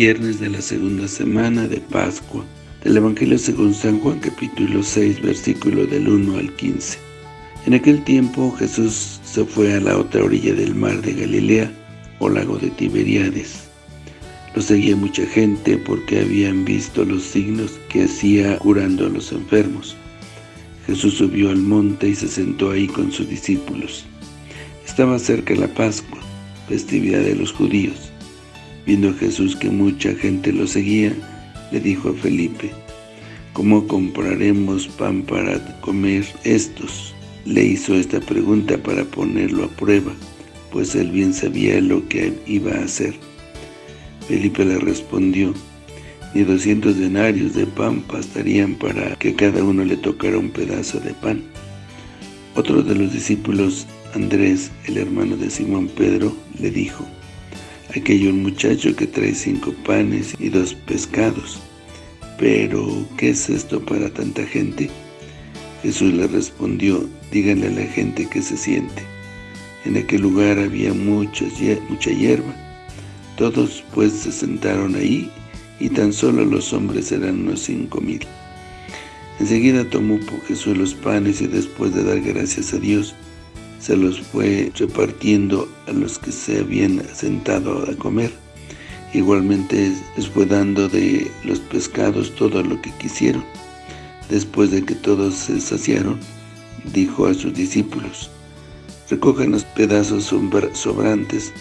viernes de la segunda semana de Pascua. Del Evangelio según San Juan capítulo 6 versículo del 1 al 15. En aquel tiempo Jesús se fue a la otra orilla del mar de Galilea, o lago de Tiberíades. Lo seguía mucha gente porque habían visto los signos que hacía curando a los enfermos. Jesús subió al monte y se sentó ahí con sus discípulos. Estaba cerca la Pascua, festividad de los judíos. Viendo Jesús que mucha gente lo seguía, le dijo a Felipe, ¿Cómo compraremos pan para comer estos? Le hizo esta pregunta para ponerlo a prueba, pues él bien sabía lo que iba a hacer. Felipe le respondió, ni doscientos denarios de pan bastarían para que cada uno le tocara un pedazo de pan. Otro de los discípulos, Andrés, el hermano de Simón Pedro, le dijo, Aquí hay un muchacho que trae cinco panes y dos pescados. Pero, ¿qué es esto para tanta gente? Jesús le respondió, díganle a la gente que se siente. En aquel lugar había mucha hierba. Todos pues se sentaron ahí, y tan solo los hombres eran unos cinco mil. Enseguida tomó Jesús los panes y después de dar gracias a Dios, se los fue repartiendo a los que se habían sentado a comer. Igualmente les fue dando de los pescados todo lo que quisieron. Después de que todos se saciaron, dijo a sus discípulos, recojan los pedazos sobrantes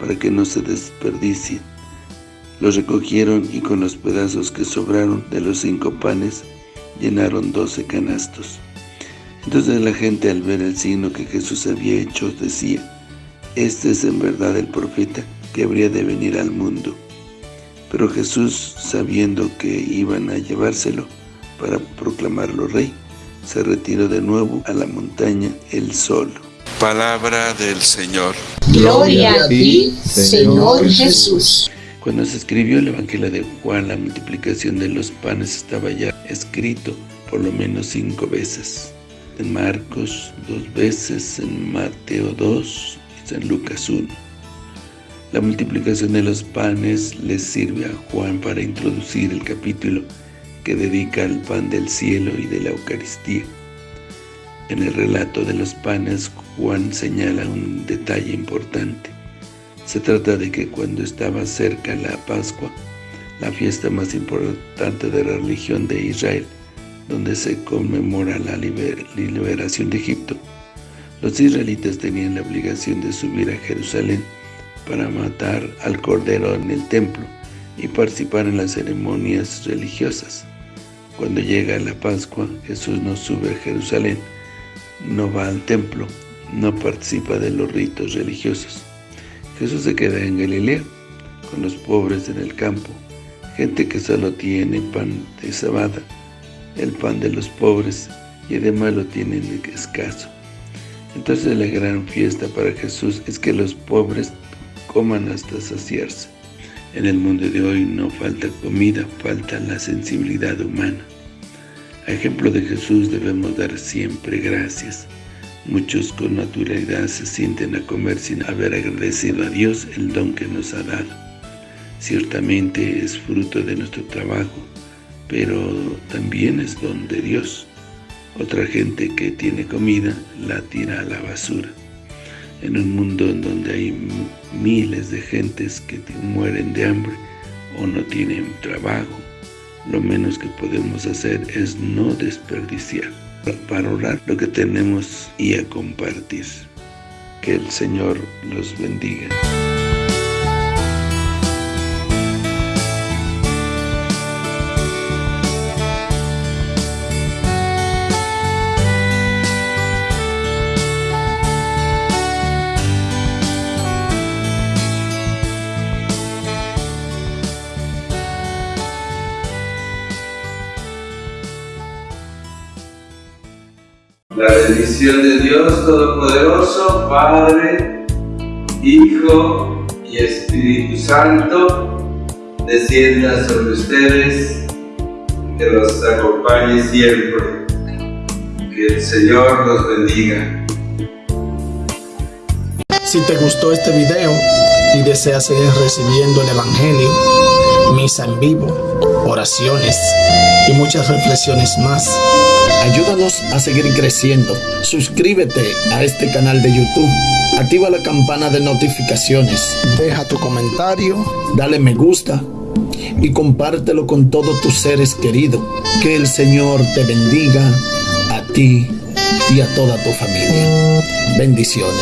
para que no se desperdicien. Los recogieron y con los pedazos que sobraron de los cinco panes, llenaron doce canastos. Entonces la gente al ver el signo que Jesús había hecho decía, Este es en verdad el profeta que habría de venir al mundo. Pero Jesús, sabiendo que iban a llevárselo para proclamarlo rey, se retiró de nuevo a la montaña él solo. Palabra del Señor. Gloria a ti, Señor Jesús. Cuando se escribió el Evangelio de Juan, la multiplicación de los panes estaba ya escrito por lo menos cinco veces en Marcos dos veces, en Mateo 2 y en Lucas 1. La multiplicación de los panes les sirve a Juan para introducir el capítulo que dedica al pan del cielo y de la Eucaristía. En el relato de los panes, Juan señala un detalle importante. Se trata de que cuando estaba cerca la Pascua, la fiesta más importante de la religión de Israel, donde se conmemora la liberación de Egipto, los israelitas tenían la obligación de subir a Jerusalén para matar al cordero en el templo y participar en las ceremonias religiosas. Cuando llega la Pascua, Jesús no sube a Jerusalén, no va al templo, no participa de los ritos religiosos. Jesús se queda en Galilea, con los pobres en el campo, gente que solo tiene pan de sabada, el pan de los pobres y además lo tienen escaso. Entonces la gran fiesta para Jesús es que los pobres coman hasta saciarse. En el mundo de hoy no falta comida, falta la sensibilidad humana. A ejemplo de Jesús debemos dar siempre gracias. Muchos con naturalidad se sienten a comer sin haber agradecido a Dios el don que nos ha dado. Ciertamente es fruto de nuestro trabajo, pero también es don de Dios. Otra gente que tiene comida la tira a la basura. En un mundo en donde hay miles de gentes que mueren de hambre o no tienen trabajo, lo menos que podemos hacer es no desperdiciar, para orar lo que tenemos y a compartir. Que el Señor los bendiga. La bendición de Dios Todopoderoso, Padre, Hijo y Espíritu Santo, descienda sobre ustedes, que los acompañe siempre. Que el Señor los bendiga. Si te gustó este video y deseas seguir recibiendo el Evangelio, misa en vivo, oraciones y muchas reflexiones más. Ayúdanos a seguir creciendo. Suscríbete a este canal de YouTube. Activa la campana de notificaciones. Deja tu comentario, dale me gusta y compártelo con todos tus seres queridos. Que el Señor te bendiga a ti y a toda tu familia. Bendiciones.